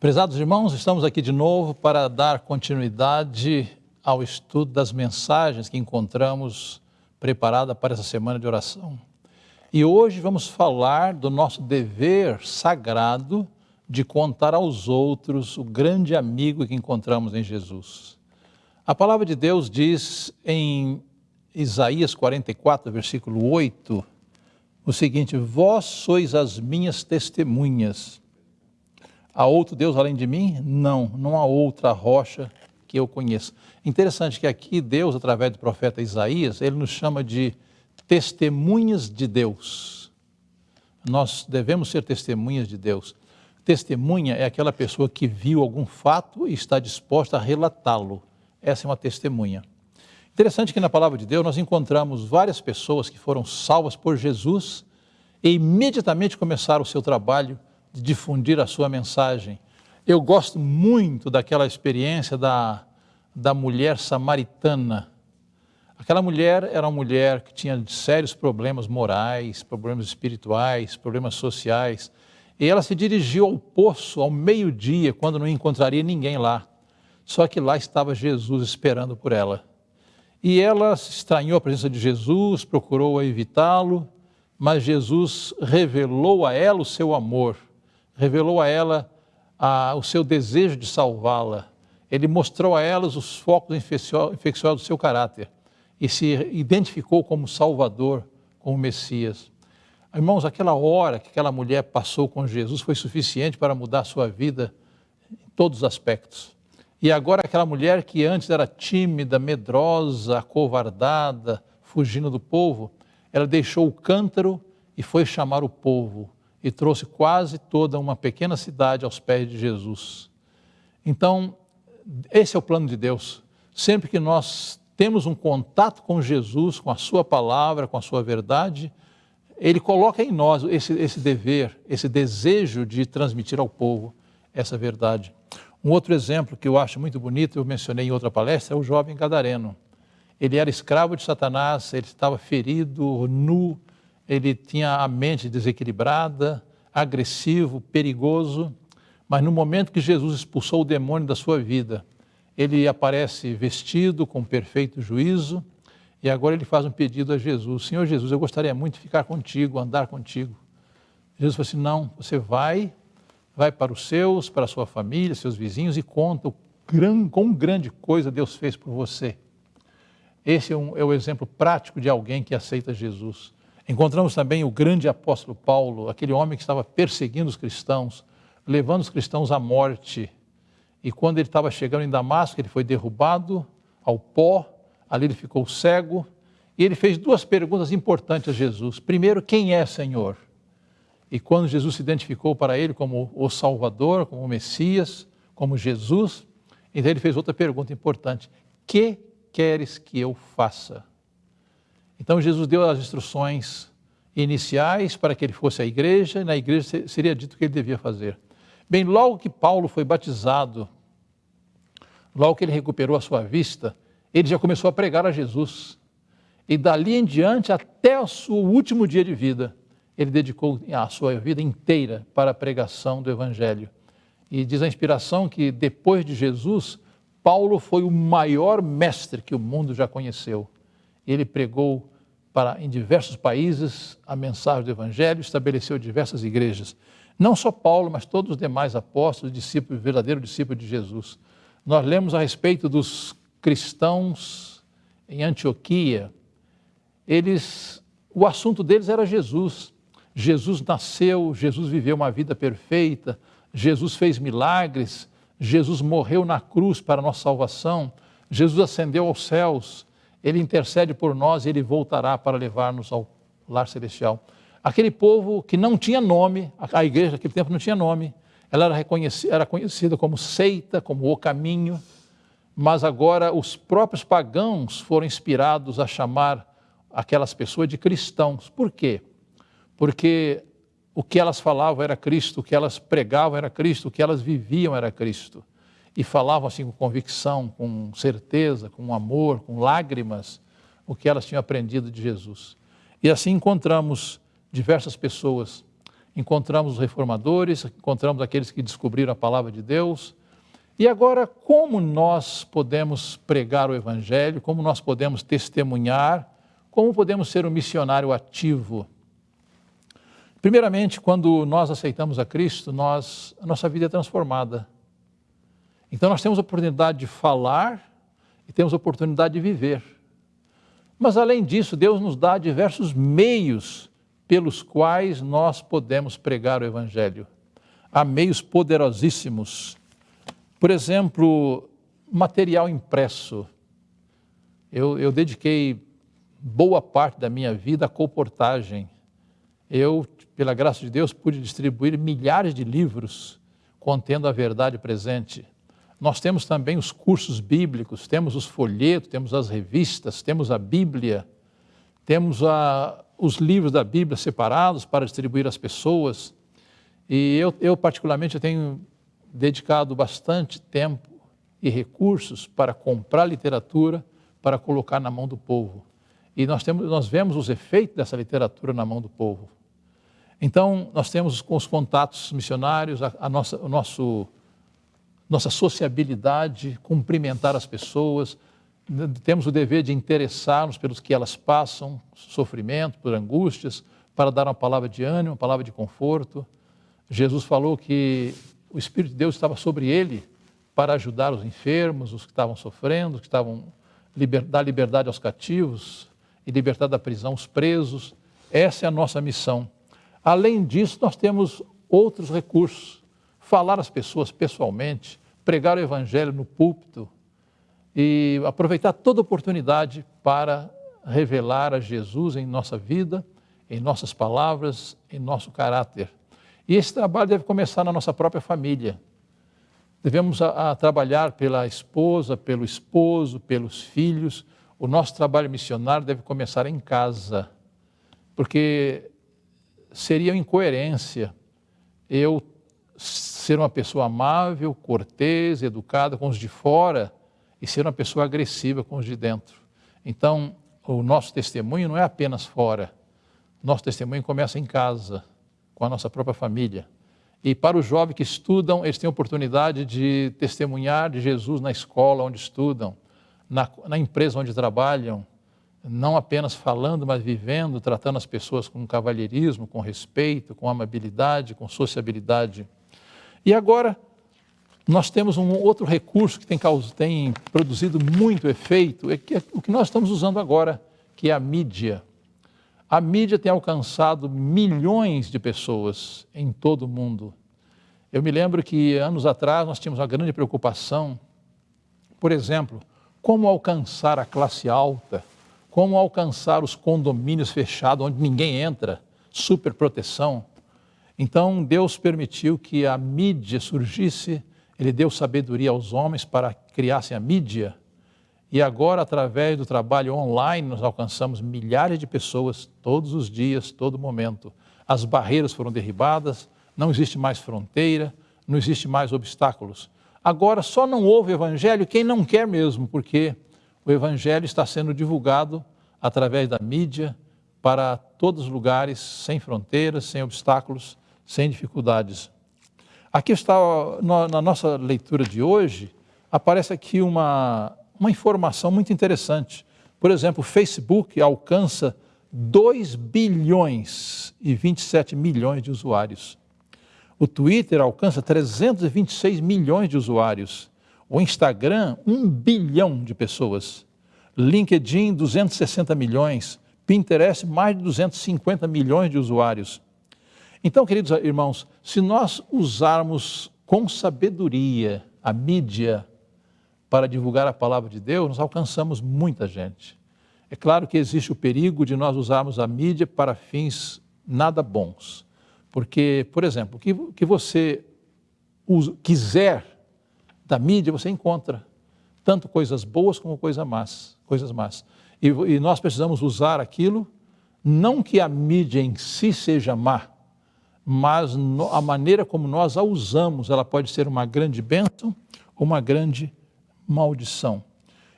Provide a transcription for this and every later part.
Prezados irmãos, estamos aqui de novo para dar continuidade ao estudo das mensagens que encontramos preparada para essa semana de oração. E hoje vamos falar do nosso dever sagrado de contar aos outros o grande amigo que encontramos em Jesus. A palavra de Deus diz em Isaías 44, versículo 8, o seguinte: Vós sois as minhas testemunhas Há outro Deus além de mim? Não, não há outra rocha que eu conheça. Interessante que aqui Deus, através do profeta Isaías, ele nos chama de testemunhas de Deus. Nós devemos ser testemunhas de Deus. Testemunha é aquela pessoa que viu algum fato e está disposta a relatá-lo. Essa é uma testemunha. Interessante que na palavra de Deus nós encontramos várias pessoas que foram salvas por Jesus e imediatamente começaram o seu trabalho de difundir a sua mensagem. Eu gosto muito daquela experiência da, da mulher samaritana. Aquela mulher era uma mulher que tinha sérios problemas morais, problemas espirituais, problemas sociais. E ela se dirigiu ao poço ao meio-dia, quando não encontraria ninguém lá. Só que lá estava Jesus esperando por ela. E ela se estranhou a presença de Jesus, procurou evitá-lo, mas Jesus revelou a ela o seu amor revelou a ela a, o seu desejo de salvá-la. Ele mostrou a elas os focos infecciosos do seu caráter e se identificou como Salvador, como Messias. Irmãos, aquela hora que aquela mulher passou com Jesus foi suficiente para mudar a sua vida em todos os aspectos. E agora aquela mulher que antes era tímida, medrosa, acovardada, fugindo do povo, ela deixou o cântaro e foi chamar o povo e trouxe quase toda uma pequena cidade aos pés de Jesus. Então, esse é o plano de Deus. Sempre que nós temos um contato com Jesus, com a Sua palavra, com a Sua verdade, Ele coloca em nós esse, esse dever, esse desejo de transmitir ao povo essa verdade. Um outro exemplo que eu acho muito bonito, eu mencionei em outra palestra, é o jovem gadareno. Ele era escravo de Satanás, ele estava ferido, nu, ele tinha a mente desequilibrada, agressivo, perigoso, mas no momento que Jesus expulsou o demônio da sua vida, ele aparece vestido com perfeito juízo e agora ele faz um pedido a Jesus: Senhor Jesus, eu gostaria muito de ficar contigo, andar contigo. Jesus falou assim: Não, você vai, vai para os seus, para a sua família, seus vizinhos e conta o gran, quão grande coisa Deus fez por você. Esse é, um, é o exemplo prático de alguém que aceita Jesus. Encontramos também o grande apóstolo Paulo, aquele homem que estava perseguindo os cristãos, levando os cristãos à morte. E quando ele estava chegando em Damasco, ele foi derrubado ao pó, ali ele ficou cego, e ele fez duas perguntas importantes a Jesus. Primeiro, quem é Senhor? E quando Jesus se identificou para ele como o Salvador, como o Messias, como Jesus, então ele fez outra pergunta importante: Que queres que eu faça? Então Jesus deu as instruções iniciais para que ele fosse à igreja, e na igreja seria dito o que ele devia fazer. Bem, logo que Paulo foi batizado, logo que ele recuperou a sua vista, ele já começou a pregar a Jesus. E dali em diante, até o seu último dia de vida, ele dedicou a sua vida inteira para a pregação do Evangelho. E diz a inspiração que depois de Jesus, Paulo foi o maior mestre que o mundo já conheceu. Ele pregou para, em diversos países a mensagem do Evangelho, estabeleceu diversas igrejas. Não só Paulo, mas todos os demais apóstolos, discípulos, verdadeiro discípulo de Jesus. Nós lemos a respeito dos cristãos em Antioquia. Eles, o assunto deles era Jesus. Jesus nasceu, Jesus viveu uma vida perfeita, Jesus fez milagres, Jesus morreu na cruz para a nossa salvação, Jesus ascendeu aos céus, ele intercede por nós e ele voltará para levar-nos ao lar celestial. Aquele povo que não tinha nome, a igreja naquele tempo não tinha nome, ela era, reconhecida, era conhecida como seita, como o caminho, mas agora os próprios pagãos foram inspirados a chamar aquelas pessoas de cristãos. Por quê? Porque o que elas falavam era Cristo, o que elas pregavam era Cristo, o que elas viviam era Cristo e falavam assim com convicção, com certeza, com amor, com lágrimas, o que elas tinham aprendido de Jesus. E assim encontramos diversas pessoas. encontramos os reformadores, encontramos aqueles que descobriram a palavra de Deus. E agora, como nós podemos pregar o Evangelho, como nós podemos testemunhar, como podemos ser um missionário ativo? Primeiramente, quando nós aceitamos a Cristo, nós, a nossa vida é transformada. Então, nós temos a oportunidade de falar e temos a oportunidade de viver. Mas, além disso, Deus nos dá diversos meios pelos quais nós podemos pregar o Evangelho. Há meios poderosíssimos. Por exemplo, material impresso. Eu, eu dediquei boa parte da minha vida à colportagem. Eu, pela graça de Deus, pude distribuir milhares de livros contendo a verdade presente. Nós temos também os cursos bíblicos, temos os folhetos, temos as revistas, temos a Bíblia, temos a, os livros da Bíblia separados para distribuir às pessoas. E eu, eu particularmente, tenho dedicado bastante tempo e recursos para comprar literatura para colocar na mão do povo. E nós, temos, nós vemos os efeitos dessa literatura na mão do povo. Então, nós temos os contatos missionários, a, a nossa, o nosso, nossa sociabilidade, cumprimentar as pessoas, temos o dever de interessar-nos pelos que elas passam, sofrimento, por angústias, para dar uma palavra de ânimo, uma palavra de conforto. Jesus falou que o Espírito de Deus estava sobre ele para ajudar os enfermos, os que estavam sofrendo, os que estavam liber, dar liberdade aos cativos e libertar da prisão os presos. Essa é a nossa missão. Além disso, nós temos outros recursos. Falar às pessoas pessoalmente, pregar o evangelho no púlpito, e aproveitar toda oportunidade para revelar a Jesus em nossa vida, em nossas palavras, em nosso caráter. E esse trabalho deve começar na nossa própria família. Devemos a, a trabalhar pela esposa, pelo esposo, pelos filhos. O nosso trabalho missionário deve começar em casa, porque seria incoerência eu ser uma pessoa amável, cortês, educada com os de fora e ser uma pessoa agressiva com os de dentro. Então, o nosso testemunho não é apenas fora. Nosso testemunho começa em casa, com a nossa própria família. E para os jovens que estudam, eles têm a oportunidade de testemunhar de Jesus na escola onde estudam, na, na empresa onde trabalham, não apenas falando, mas vivendo, tratando as pessoas com cavalheirismo, com respeito, com amabilidade, com sociabilidade. E agora, nós temos um outro recurso que tem, tem produzido muito efeito, é, que é o que nós estamos usando agora, que é a mídia. A mídia tem alcançado milhões de pessoas em todo o mundo. Eu me lembro que anos atrás nós tínhamos uma grande preocupação, por exemplo, como alcançar a classe alta, como alcançar os condomínios fechados onde ninguém entra, superproteção. Então Deus permitiu que a mídia surgisse ele deu sabedoria aos homens para criassem a mídia. E agora, através do trabalho online, nós alcançamos milhares de pessoas todos os dias, todo momento. As barreiras foram derribadas, não existe mais fronteira, não existe mais obstáculos. Agora, só não houve evangelho quem não quer mesmo, porque o evangelho está sendo divulgado através da mídia para todos os lugares, sem fronteiras, sem obstáculos, sem dificuldades. Aqui está, na nossa leitura de hoje, aparece aqui uma, uma informação muito interessante. Por exemplo, o Facebook alcança 2 bilhões e 27 milhões de usuários. O Twitter alcança 326 milhões de usuários. O Instagram, 1 bilhão de pessoas. LinkedIn, 260 milhões. Pinterest, mais de 250 milhões de usuários. Então, queridos irmãos, se nós usarmos com sabedoria a mídia para divulgar a palavra de Deus, nós alcançamos muita gente. É claro que existe o perigo de nós usarmos a mídia para fins nada bons. Porque, por exemplo, o que, que você usa, quiser da mídia, você encontra tanto coisas boas como coisas más. Coisas más. E, e nós precisamos usar aquilo, não que a mídia em si seja má, mas no, a maneira como nós a usamos, ela pode ser uma grande bênção ou uma grande maldição.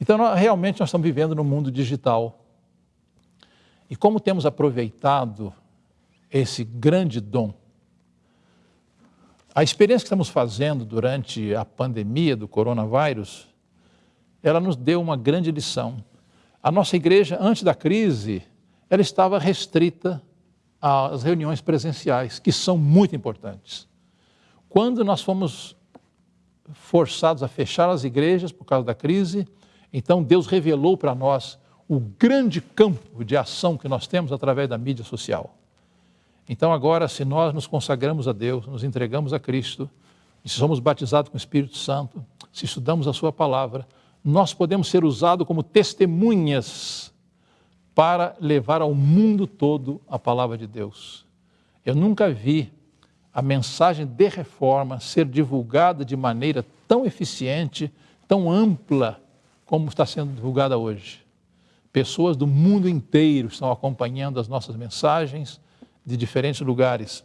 Então, nós, realmente, nós estamos vivendo no mundo digital. E como temos aproveitado esse grande dom A experiência que estamos fazendo durante a pandemia do coronavírus, ela nos deu uma grande lição. A nossa igreja, antes da crise, ela estava restrita às reuniões presenciais, que são muito importantes. Quando nós fomos forçados a fechar as igrejas por causa da crise, então Deus revelou para nós o grande campo de ação que nós temos através da mídia social. Então, agora, se nós nos consagramos a Deus, nos entregamos a Cristo, se somos batizados com o Espírito Santo, se estudamos a Sua palavra, nós podemos ser usados como testemunhas para levar ao mundo todo a palavra de Deus. Eu nunca vi a mensagem de reforma ser divulgada de maneira tão eficiente, tão ampla, como está sendo divulgada hoje. Pessoas do mundo inteiro estão acompanhando as nossas mensagens de diferentes lugares.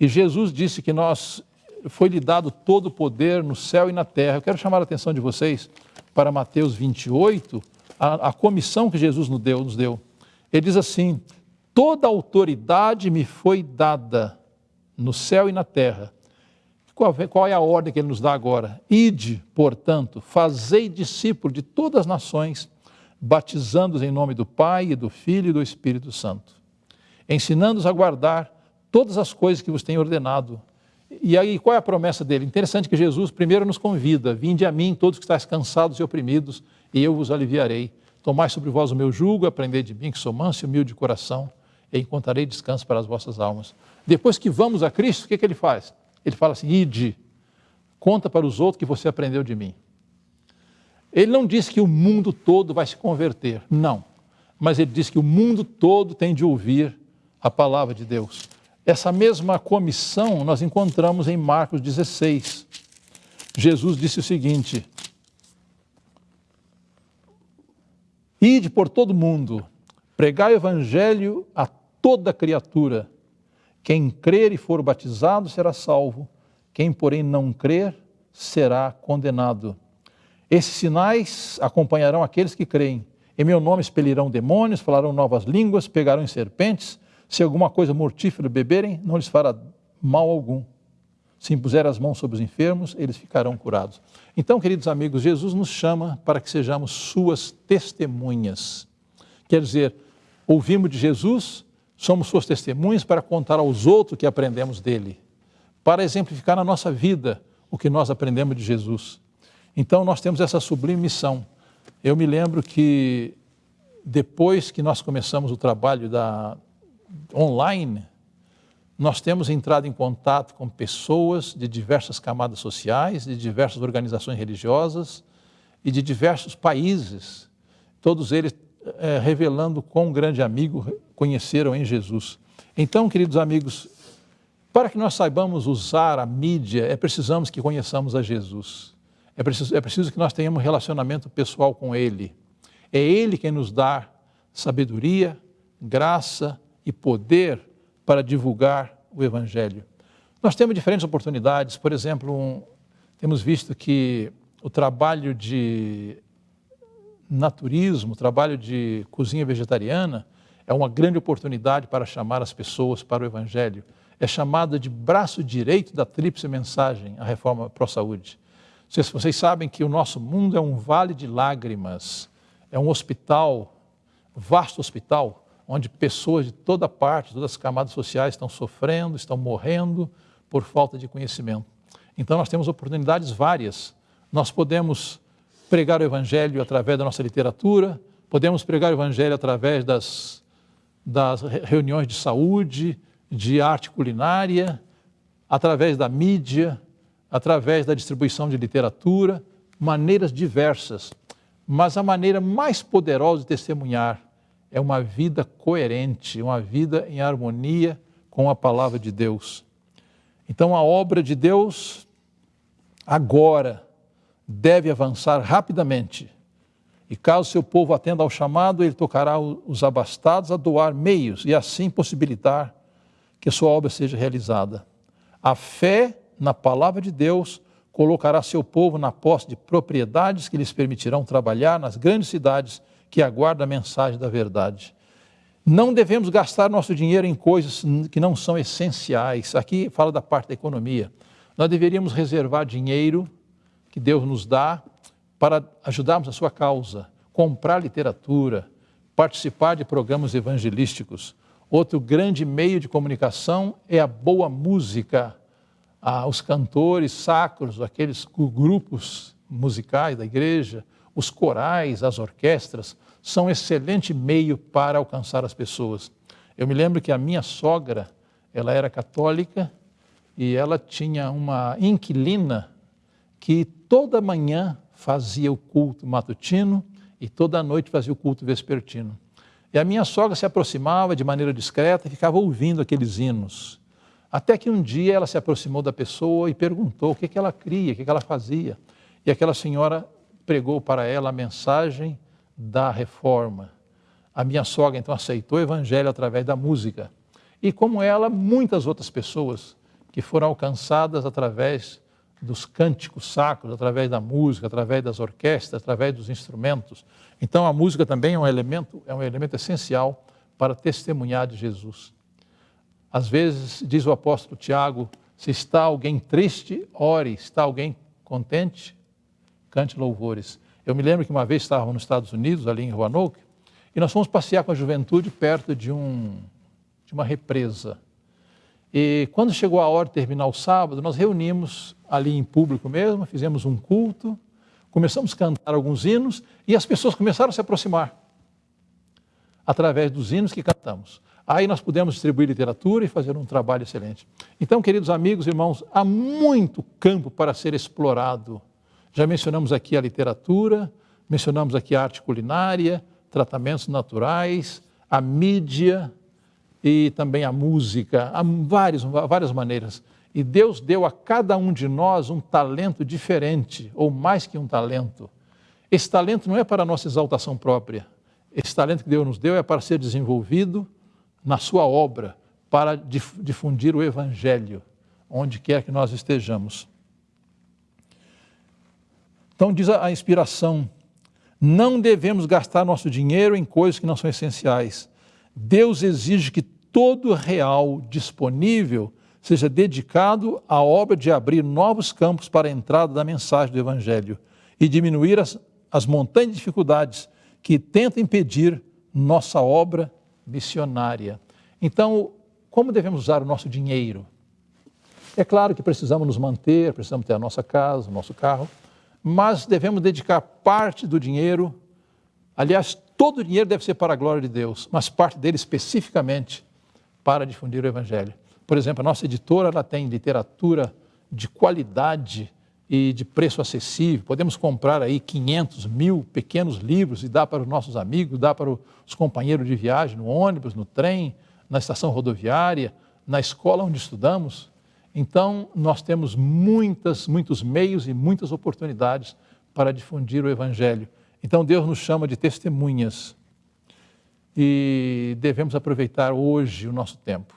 E Jesus disse que nós foi-lhe dado todo o poder no céu e na terra. Eu quero chamar a atenção de vocês para Mateus 28, a, a comissão que Jesus nos deu, nos deu. Ele diz assim: Toda autoridade me foi dada no céu e na terra. Qual, qual é a ordem que ele nos dá agora? Ide, portanto, fazei discípulo de todas as nações batizando-os em nome do Pai, e do Filho e do Espírito Santo, ensinando-os a guardar todas as coisas que vos tenho ordenado. E aí, qual é a promessa dele? Interessante que Jesus primeiro nos convida: Vinde a mim, todos que estáis cansados e oprimidos, e eu vos aliviarei. Tomai sobre vós o meu jugo, aprendei de mim, que sou manso e humilde de coração, e encontrarei descanso para as vossas almas. Depois que vamos a Cristo, o que, que ele faz? Ele fala assim: Ide, conta para os outros que você aprendeu de mim. Ele não diz que o mundo todo vai se converter, não. Mas ele diz que o mundo todo tem de ouvir a palavra de Deus. Essa mesma comissão nós encontramos em Marcos 16. Jesus disse o seguinte: Ide por todo mundo, pregai o evangelho a toda criatura. Quem crer e for batizado será salvo, quem, porém, não crer será condenado. Esses sinais acompanharão aqueles que creem. Em meu nome expelirão demônios, falarão novas línguas, pegarão em serpentes. Se alguma coisa mortífera beberem, não lhes fará mal algum. Se impuser as mãos sobre os enfermos, eles ficarão curados. Então, queridos amigos, Jesus nos chama para que sejamos suas testemunhas. Quer dizer, ouvimos de Jesus, somos suas testemunhas para contar aos outros que aprendemos dele, para exemplificar na nossa vida o que nós aprendemos de Jesus. Então nós temos essa sublime missão. Eu me lembro que depois que nós começamos o trabalho da online, nós temos entrado em contato com pessoas de diversas camadas sociais, de diversas organizações religiosas e de diversos países, todos eles é, revelando quão grande amigo conheceram em Jesus. Então, queridos amigos, para que nós saibamos usar a mídia, é precisamos que conheçamos a Jesus. É preciso, é preciso que nós tenhamos relacionamento pessoal com Ele. É Ele quem nos dá sabedoria, graça e poder para divulgar o Evangelho. Nós temos diferentes oportunidades, por exemplo, um, temos visto que o trabalho de naturismo, o trabalho de cozinha vegetariana, é uma grande oportunidade para chamar as pessoas para o Evangelho. É chamada de braço direito da tríplice mensagem, a reforma pró-saúde. Vocês, vocês sabem que o nosso mundo é um vale de lágrimas, é um hospital, vasto hospital, onde pessoas de toda parte, todas as camadas sociais estão sofrendo, estão morrendo por falta de conhecimento. Então nós temos oportunidades várias. Nós podemos pregar o Evangelho através da nossa literatura, podemos pregar o Evangelho através das, das reuniões de saúde, de arte culinária, através da mídia, através da distribuição de literatura, maneiras diversas. Mas a maneira mais poderosa de testemunhar é uma vida coerente, uma vida em harmonia com a palavra de Deus. Então a obra de Deus agora deve avançar rapidamente. E caso seu povo atenda ao chamado, ele tocará os abastados a doar meios e assim possibilitar que sua obra seja realizada. A fé na palavra de Deus, colocará seu povo na posse de propriedades que lhes permitirão trabalhar nas grandes cidades que aguardam a mensagem da verdade. Não devemos gastar nosso dinheiro em coisas que não são essenciais. Aqui fala da parte da economia. Nós deveríamos reservar dinheiro que Deus nos dá para ajudarmos a sua causa, comprar literatura, participar de programas evangelísticos. Outro grande meio de comunicação é a boa música. Ah, os cantores sacros, aqueles grupos musicais da igreja, os corais, as orquestras, são um excelente meio para alcançar as pessoas. Eu me lembro que a minha sogra, ela era católica e ela tinha uma inquilina que toda manhã fazia o culto matutino e toda noite fazia o culto vespertino. E a minha sogra se aproximava de maneira discreta e ficava ouvindo aqueles hinos. Até que um dia ela se aproximou da pessoa e perguntou o que, que ela cria, o que, que ela fazia. E aquela senhora pregou para ela a mensagem da reforma. A minha sogra então aceitou o evangelho através da música. E como ela, muitas outras pessoas que foram alcançadas através dos cânticos sacros, através da música, através das orquestras, através dos instrumentos. Então a música também é um elemento, é um elemento essencial para testemunhar de Jesus. Às vezes, diz o apóstolo Tiago, se está alguém triste, ore, está alguém contente, cante louvores. Eu me lembro que uma vez estávamos nos Estados Unidos, ali em Roanoke, e nós fomos passear com a juventude perto de, um, de uma represa. E quando chegou a hora de terminar o sábado, nós reunimos ali em público mesmo, fizemos um culto, começamos a cantar alguns hinos e as pessoas começaram a se aproximar através dos hinos que cantamos. Aí nós pudemos distribuir literatura e fazer um trabalho excelente. Então, queridos amigos, irmãos, há muito campo para ser explorado. Já mencionamos aqui a literatura, mencionamos aqui a arte culinária, tratamentos naturais, a mídia, e também a música, há várias, várias maneiras. E Deus deu a cada um de nós um talento diferente, ou mais que um talento. Esse talento não é para a nossa exaltação própria. Esse talento que Deus nos deu é para ser desenvolvido na sua obra, para difundir o Evangelho, onde quer que nós estejamos. Então, diz a inspiração: não devemos gastar nosso dinheiro em coisas que não são essenciais Deus exige que todo real disponível seja dedicado à obra de abrir novos campos para a entrada da mensagem do Evangelho e diminuir as, as montanhas de dificuldades que tentam impedir nossa obra missionária. Então, como devemos usar o nosso dinheiro? É claro que precisamos nos manter, precisamos ter a nossa casa, o nosso carro, mas devemos dedicar parte do dinheiro, aliás, Todo o dinheiro deve ser para a glória de Deus, mas parte dele especificamente para difundir o Evangelho. Por exemplo, a nossa editora ela tem literatura de qualidade e de preço acessível. Podemos comprar aí 500 mil pequenos livros e dar para os nossos amigos, dar para os companheiros de viagem no ônibus, no trem, na estação rodoviária, na escola onde estudamos. Então, nós temos muitas, muitos meios e muitas oportunidades para difundir o Evangelho. Então Deus nos chama de testemunhas e devemos aproveitar hoje o nosso tempo,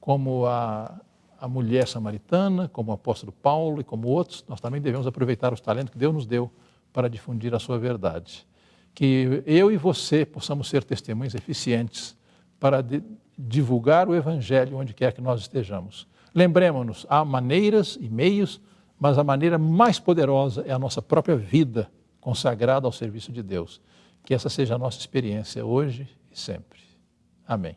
como a, a mulher samaritana, como o apóstolo Paulo e como outros, nós também devemos aproveitar os talentos que Deus nos deu para difundir a sua verdade. Que eu e você possamos ser testemunhas eficientes para de, divulgar o Evangelho onde quer que nós estejamos. Lembremos-nos, há maneiras e meios, mas a maneira mais poderosa é a nossa própria vida consagrado ao serviço de Deus. Que essa seja a nossa experiência hoje e sempre. Amém.